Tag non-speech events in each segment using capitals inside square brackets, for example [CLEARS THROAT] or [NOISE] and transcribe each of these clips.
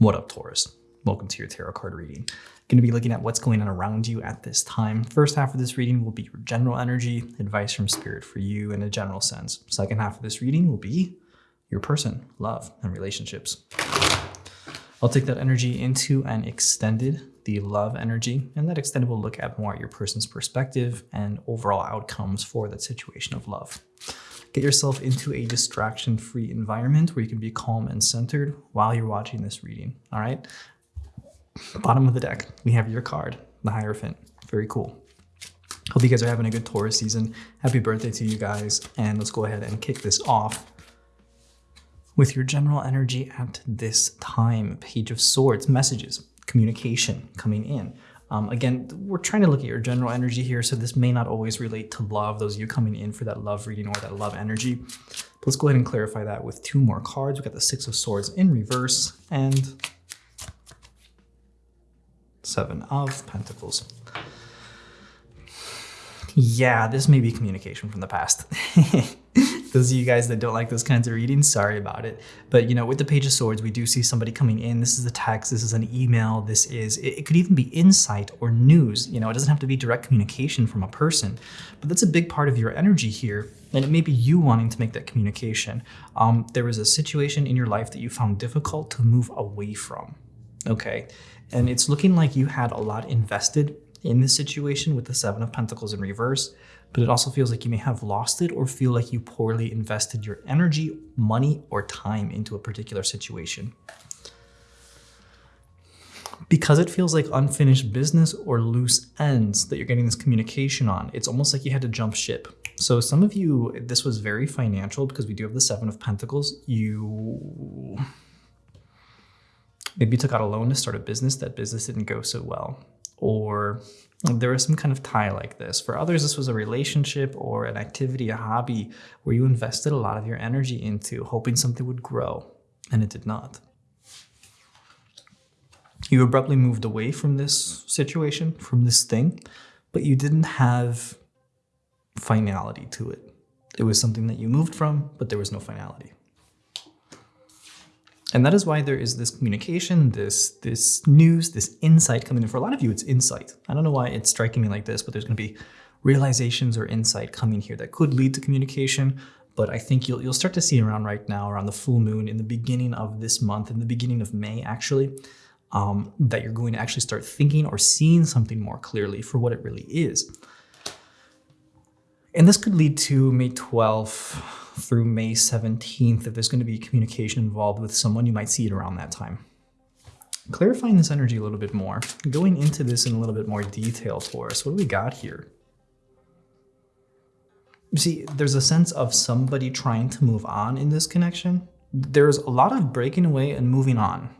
What up, Taurus? Welcome to your tarot card reading. Going to be looking at what's going on around you at this time. First half of this reading will be your general energy, advice from spirit for you in a general sense. Second half of this reading will be your person, love, and relationships. I'll take that energy into an extended, the love energy, and that extended will look at more at your person's perspective and overall outcomes for that situation of love. Get yourself into a distraction-free environment where you can be calm and centered while you're watching this reading, all right? Bottom of the deck, we have your card, the Hierophant. Very cool. Hope you guys are having a good Taurus season. Happy birthday to you guys. And let's go ahead and kick this off with your general energy at this time. Page of Swords, messages, communication coming in. Um, again, we're trying to look at your general energy here, so this may not always relate to love, those of you coming in for that love reading or that love energy. But let's go ahead and clarify that with two more cards. We've got the Six of Swords in reverse and Seven of Pentacles. Yeah, this may be communication from the past. [LAUGHS] those of you guys that don't like those kinds of readings, sorry about it. But you know, with the Page of Swords, we do see somebody coming in. This is a text, this is an email, this is, it, could even be insight or news. You know, it doesn't have to be direct communication from a person, but that's a big part of your energy here. And it may be you wanting to make that communication. Um, there was a situation in your life that you found difficult to move away from. Okay. And it's looking like you had a lot invested in this situation with the Seven of Pentacles in reverse but it also feels like you may have lost it or feel like you poorly invested your energy, money, or time into a particular situation. Because it feels like unfinished business or loose ends that you're getting this communication on, it's almost like you had to jump ship. So some of you, this was very financial because we do have the Seven of Pentacles. You maybe you took out a loan to start a business. That business didn't go so well. Or there was some kind of tie like this. For others, this was a relationship or an activity, a hobby, where you invested a lot of your energy into, hoping something would grow, and it did not. You abruptly moved away from this situation, from this thing, but you didn't have finality to it. It was something that you moved from, but there was no finality. And that is why there is this communication, this, this news, this insight coming in. For a lot of you, it's insight. I don't know why it's striking me like this, but there's going to be realizations or insight coming here that could lead to communication. But I think you'll, you'll start to see around right now, around the full moon, in the beginning of this month, in the beginning of May, actually, um, that you're going to actually start thinking or seeing something more clearly for what it really is. And this could lead to May 12th, through May 17th, if there's going to be communication involved with someone, you might see it around that time. Clarifying this energy a little bit more, going into this in a little bit more detail for us, what do we got here? You see, there's a sense of somebody trying to move on in this connection. There's a lot of breaking away and moving on.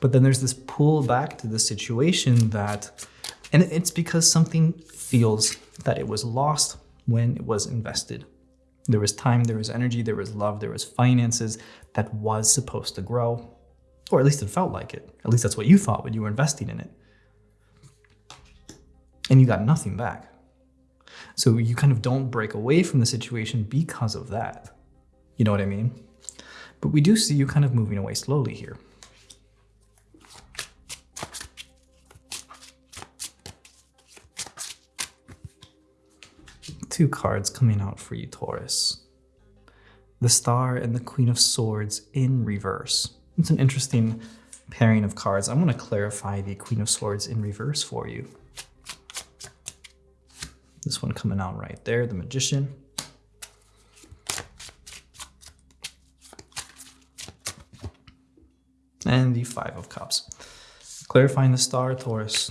But then there's this pull back to the situation that, and it's because something feels that it was lost when it was invested. There was time, there was energy, there was love, there was finances that was supposed to grow. Or at least it felt like it. At least that's what you thought when you were investing in it. And you got nothing back. So you kind of don't break away from the situation because of that. You know what I mean? But we do see you kind of moving away slowly here. Two cards coming out for you, Taurus. The Star and the Queen of Swords in reverse. It's an interesting pairing of cards. I'm going to clarify the Queen of Swords in reverse for you. This one coming out right there, the Magician. And the Five of Cups. Clarifying the star, Taurus.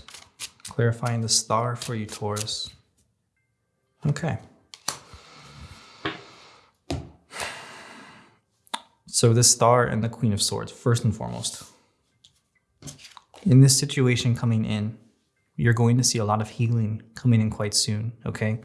Clarifying the star for you, Taurus. Okay. So the star and the queen of swords, first and foremost. In this situation coming in, you're going to see a lot of healing coming in quite soon, okay?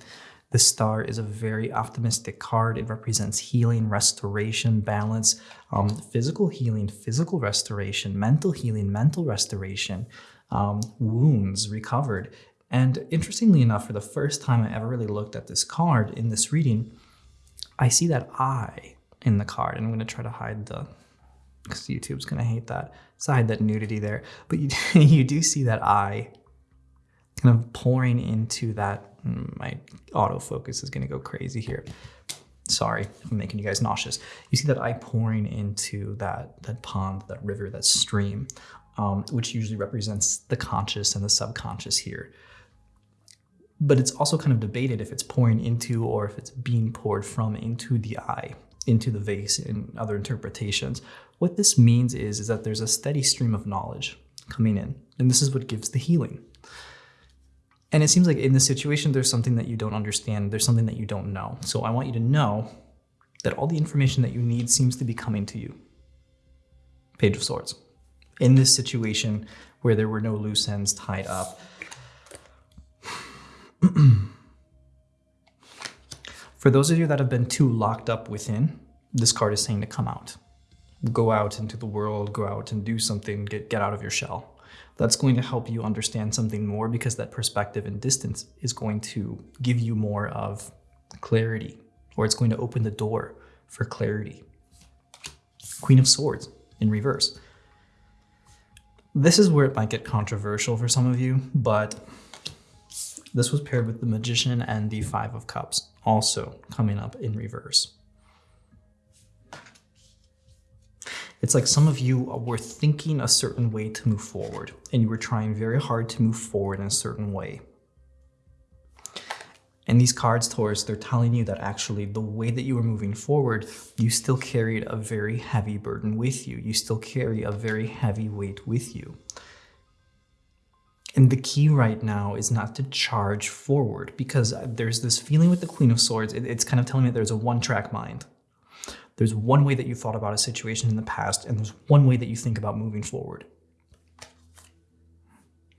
The star is a very optimistic card. It represents healing, restoration, balance, um, physical healing, physical restoration, mental healing, mental restoration, um, wounds recovered. And interestingly enough, for the first time I ever really looked at this card in this reading, I see that eye in the card. And I'm going to try to hide the because YouTube's gonna hate that. So hide that nudity there. But you, [LAUGHS] you do see that eye kind of pouring into that. Hmm, my autofocus is gonna go crazy here. Sorry, I'm making you guys nauseous. You see that eye pouring into that, that pond, that river, that stream, um, which usually represents the conscious and the subconscious here. But it's also kind of debated if it's pouring into or if it's being poured from into the eye, into the vase in other interpretations. What this means is, is that there's a steady stream of knowledge coming in, and this is what gives the healing. And it seems like in this situation, there's something that you don't understand. There's something that you don't know. So I want you to know that all the information that you need seems to be coming to you. Page of Swords. In this situation where there were no loose ends tied up, [CLEARS THROAT] For those of you that have been too locked up within, this card is saying to come out. Go out into the world, go out and do something, get, get out of your shell that's going to help you understand something more because that perspective and distance is going to give you more of clarity or it's going to open the door for clarity. Queen of Swords in reverse. This is where it might get controversial for some of you, but this was paired with the Magician and the Five of Cups, also coming up in reverse. It's like some of you were thinking a certain way to move forward, and you were trying very hard to move forward in a certain way. And these cards, Taurus, they're telling you that actually the way that you were moving forward, you still carried a very heavy burden with you. You still carry a very heavy weight with you. And the key right now is not to charge forward because there's this feeling with the Queen of Swords. It's kind of telling me there's a one track mind. There's one way that you thought about a situation in the past, and there's one way that you think about moving forward.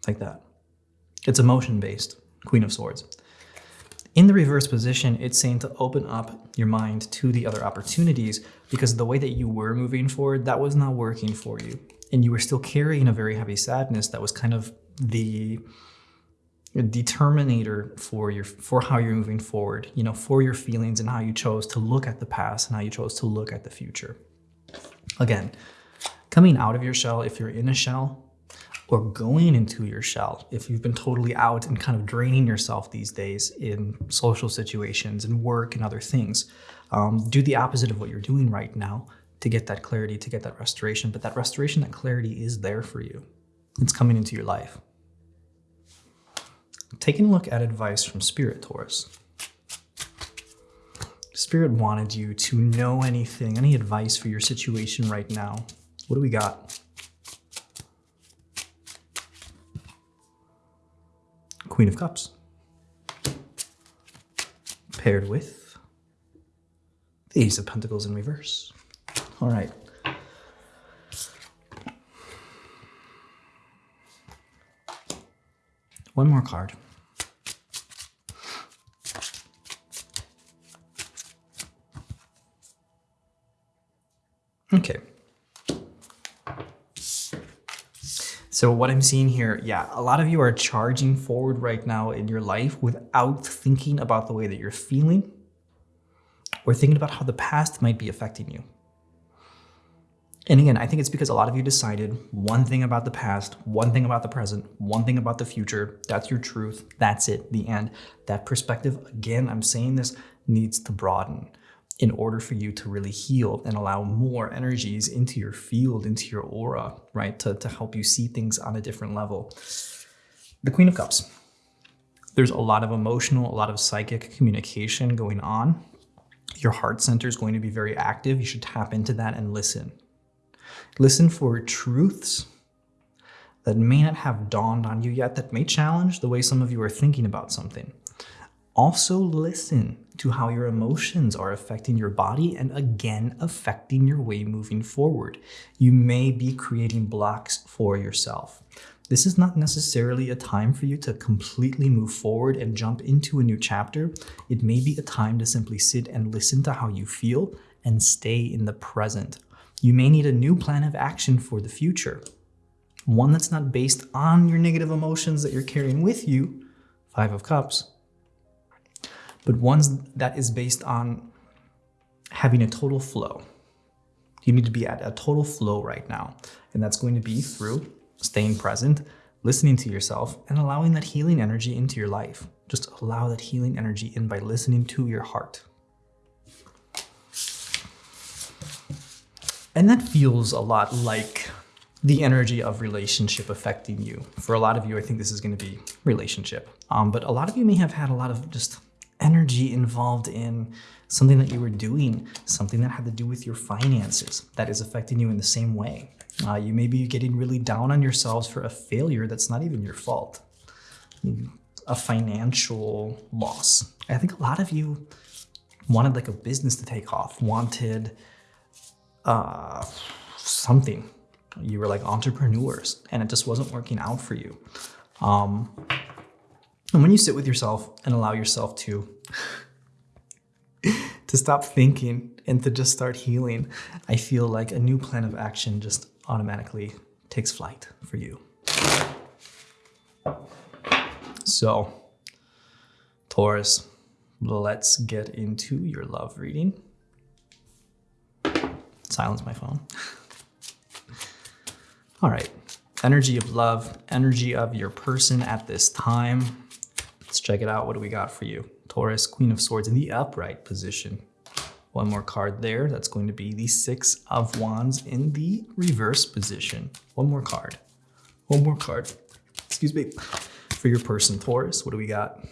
Like that. It's emotion based, Queen of Swords. In the reverse position, it's saying to open up your mind to the other opportunities because the way that you were moving forward, that was not working for you. And you were still carrying a very heavy sadness that was kind of the determinator for your for how you're moving forward you know for your feelings and how you chose to look at the past and how you chose to look at the future. Again coming out of your shell if you're in a shell or going into your shell if you've been totally out and kind of draining yourself these days in social situations and work and other things um, do the opposite of what you're doing right now to get that clarity to get that restoration. But that restoration that clarity is there for you it's coming into your life taking a look at advice from Spirit, Taurus. Spirit wanted you to know anything, any advice for your situation right now. What do we got? Queen of Cups. Paired with the Ace of Pentacles in reverse. All right. One more card. Okay. So what I'm seeing here, yeah, a lot of you are charging forward right now in your life without thinking about the way that you're feeling or thinking about how the past might be affecting you. And again, I think it's because a lot of you decided one thing about the past, one thing about the present, one thing about the future. That's your truth. That's it, the end. That perspective, again, I'm saying this, needs to broaden in order for you to really heal and allow more energies into your field, into your aura, right? To, to help you see things on a different level. The Queen of Cups. There's a lot of emotional, a lot of psychic communication going on. Your heart center is going to be very active. You should tap into that and listen. Listen for truths that may not have dawned on you yet, that may challenge the way some of you are thinking about something. Also listen to how your emotions are affecting your body and again affecting your way moving forward. You may be creating blocks for yourself. This is not necessarily a time for you to completely move forward and jump into a new chapter. It may be a time to simply sit and listen to how you feel and stay in the present. You may need a new plan of action for the future. One that's not based on your negative emotions that you're carrying with you, Five of Cups, but one that is based on having a total flow, You need to be at a total flow right now. And that's going to be through staying present, listening to yourself, and allowing that healing energy into your life. Just allow that healing energy in by listening to your heart. And that feels a lot like the energy of relationship affecting you. For a lot of you, I think this is going to be relationship. Um, but a lot of you may have had a lot of just energy involved in something that you were doing, something that had to do with your finances that is affecting you in the same way. Uh, you may be getting really down on yourselves for a failure that's not even your fault, a financial loss. I think a lot of you wanted like a business to take off, wanted uh, something. You were like entrepreneurs and it just wasn't working out for you. Um, and when you sit with yourself and allow yourself to [LAUGHS] to stop thinking and to just start healing, I feel like a new plan of action just automatically takes flight for you. So, Taurus, let's get into your love reading. Silence my phone. All right, energy of love, energy of your person at this time. Let's check it out. What do we got for you? Taurus, Queen of Swords in the upright position. One more card there. That's going to be the Six of Wands in the reverse position. One more card. One more card. Excuse me. For your person, Taurus, what do we got?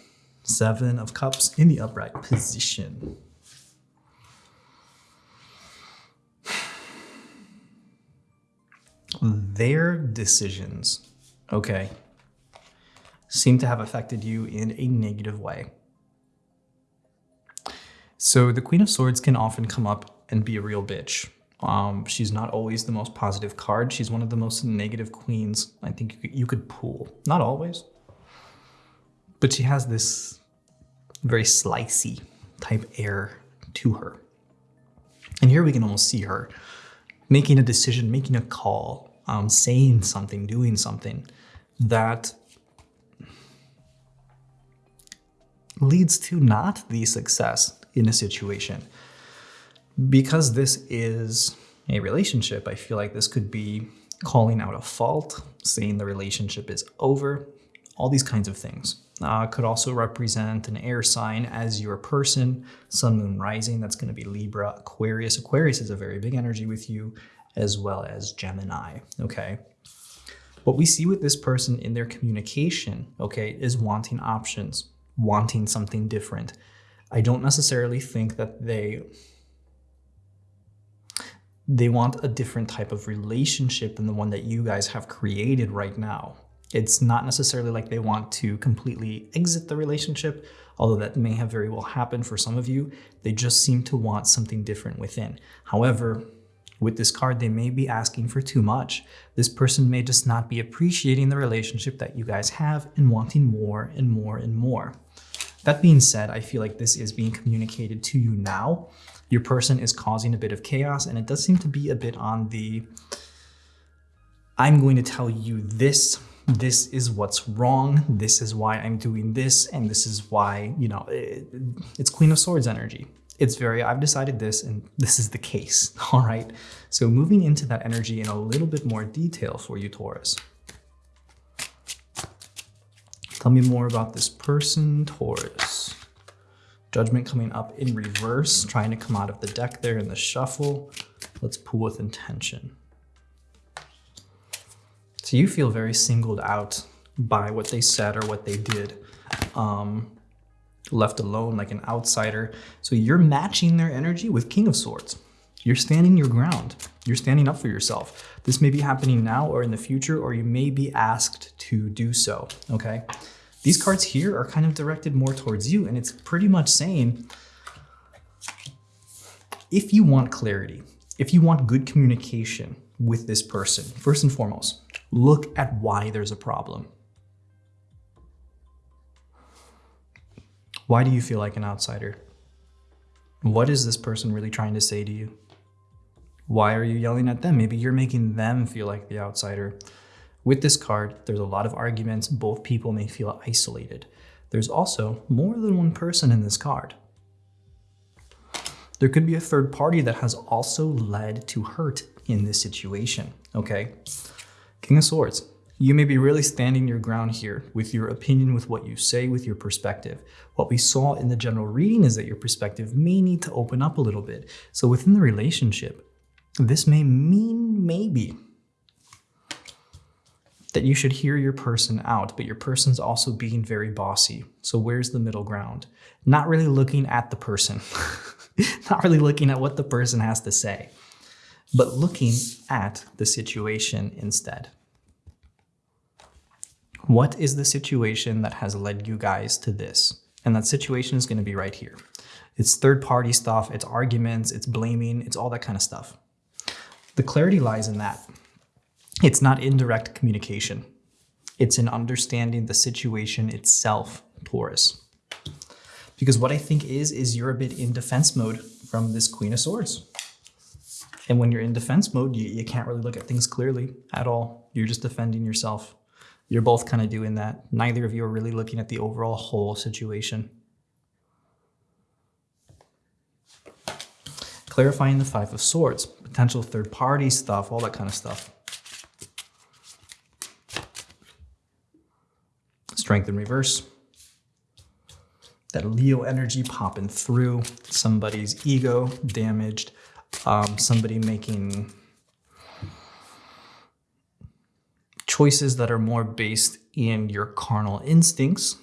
Seven of Cups in the upright position. Their decisions, okay, seem to have affected you in a negative way. So the Queen of Swords can often come up and be a real bitch. Um, she's not always the most positive card. She's one of the most negative queens I think you could pull. Not always. But she has this very slicey type air to her. And here we can almost see her making a decision, making a call, um, saying something, doing something that leads to not the success in a situation. Because this is a relationship, I feel like this could be calling out a fault, saying the relationship is over, all these kinds of things. Uh, could also represent an air sign as your person, sun, moon, rising. That's going to be Libra, Aquarius. Aquarius is a very big energy with you, as well as Gemini. Okay. What we see with this person in their communication, okay, is wanting options, wanting something different. I don't necessarily think that they they want a different type of relationship than the one that you guys have created right now. It's not necessarily like they want to completely exit the relationship, although that may have very well happened for some of you. They just seem to want something different within. However, with this card, they may be asking for too much. This person may just not be appreciating the relationship that you guys have and wanting more and more and more. That being said, I feel like this is being communicated to you now. Your person is causing a bit of chaos and it does seem to be a bit on the, I'm going to tell you this, this is what's wrong, this is why I'm doing this, and this is why, you know, it, it's Queen of Swords energy. It's very, I've decided this and this is the case, [LAUGHS] all right? So moving into that energy in a little bit more detail for you, Taurus. Tell me more about this person, Taurus. Judgment coming up in reverse, trying to come out of the deck there in the shuffle. Let's pull with intention. So you feel very singled out by what they said or what they did. Um, left alone like an outsider. So you're matching their energy with King of Swords. You're standing your ground. You're standing up for yourself. This may be happening now or in the future, or you may be asked to do so, okay? These cards here are kind of directed more towards you, and it's pretty much saying, if you want clarity, if you want good communication with this person, first and foremost, look at why there's a problem. Why do you feel like an outsider? What is this person really trying to say to you? Why are you yelling at them? Maybe you're making them feel like the outsider. With this card, there's a lot of arguments. Both people may feel isolated. There's also more than one person in this card. There could be a third party that has also led to hurt in this situation, okay? King of Swords. You may be really standing your ground here with your opinion, with what you say, with your perspective. What we saw in the general reading is that your perspective may need to open up a little bit. So within the relationship, this may mean maybe that you should hear your person out, but your person's also being very bossy. So where's the middle ground? Not really looking at the person, [LAUGHS] not really looking at what the person has to say, but looking at the situation instead. What is the situation that has led you guys to this? And that situation is going to be right here. It's third party stuff, it's arguments, it's blaming, it's all that kind of stuff. The clarity lies in that. It's not indirect communication. It's in understanding the situation itself, Taurus. Because what I think is, is you're a bit in defense mode from this Queen of Swords. And when you're in defense mode, you, you can't really look at things clearly at all. You're just defending yourself. You're both kind of doing that. Neither of you are really looking at the overall whole situation. Clarifying the Five of Swords, potential third party stuff, all that kind of stuff. Strength in reverse. That Leo energy popping through. Somebody's ego damaged. Um, somebody making choices that are more based in your carnal instincts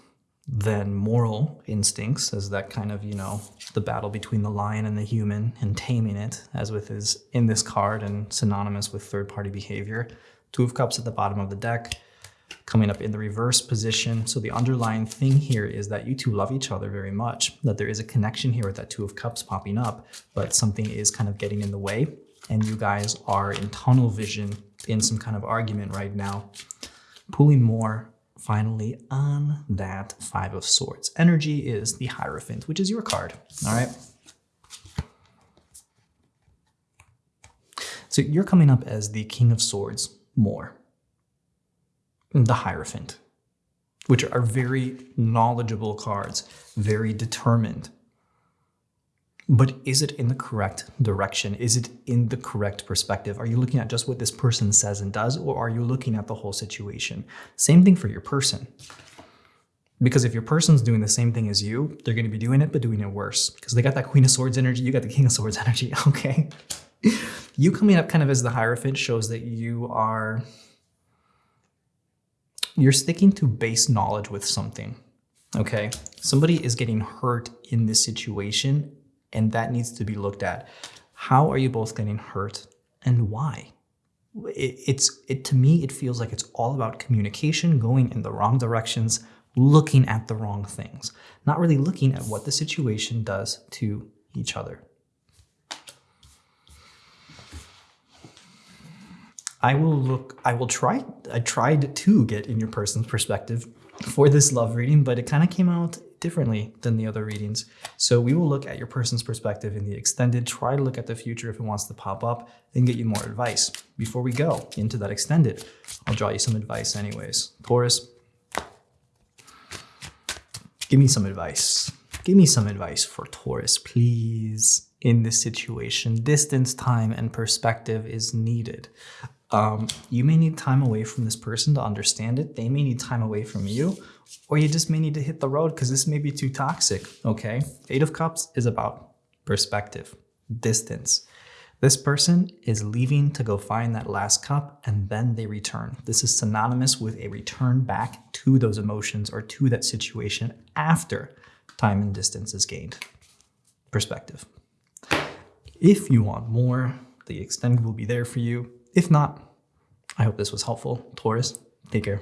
than moral instincts as that kind of you know the battle between the lion and the human and taming it as with is in this card and synonymous with third party behavior two of cups at the bottom of the deck coming up in the reverse position. So the underlying thing here is that you two love each other very much, that there is a connection here with that two of cups popping up, but something is kind of getting in the way and you guys are in tunnel vision in some kind of argument right now, pulling more finally on that five of swords. Energy is the Hierophant, which is your card, all right? So you're coming up as the King of Swords more the Hierophant, which are very knowledgeable cards, very determined. But is it in the correct direction? Is it in the correct perspective? Are you looking at just what this person says and does, or are you looking at the whole situation? Same thing for your person. Because if your person's doing the same thing as you, they're going to be doing it, but doing it worse. Because they got that Queen of Swords energy, you got the King of Swords [LAUGHS] energy, okay? you coming up kind of as the Hierophant shows that you are you're sticking to base knowledge with something. Okay. Somebody is getting hurt in this situation and that needs to be looked at. How are you both getting hurt and why? It, it's it to me it feels like it's all about communication going in the wrong directions looking at the wrong things not really looking at what the situation does to each other I will look, I will try, I tried to get in your person's perspective for this love reading, but it kind of came out differently than the other readings. So we will look at your person's perspective in the extended, try to look at the future if it wants to pop up, and get you more advice. Before we go into that extended, I'll draw you some advice anyways. Taurus, give me some advice. Give me some advice for Taurus, please. In this situation, distance, time, and perspective is needed. Um, you may need time away from this person to understand it. They may need time away from you, or you just may need to hit the road because this may be too toxic. Okay. Eight of Cups is about perspective, distance. This person is leaving to go find that last cup and then they return. This is synonymous with a return back to those emotions or to that situation after time and distance is gained. Perspective. If you want more, the extended will be there for you. If not, I hope this was helpful. Taurus, take care.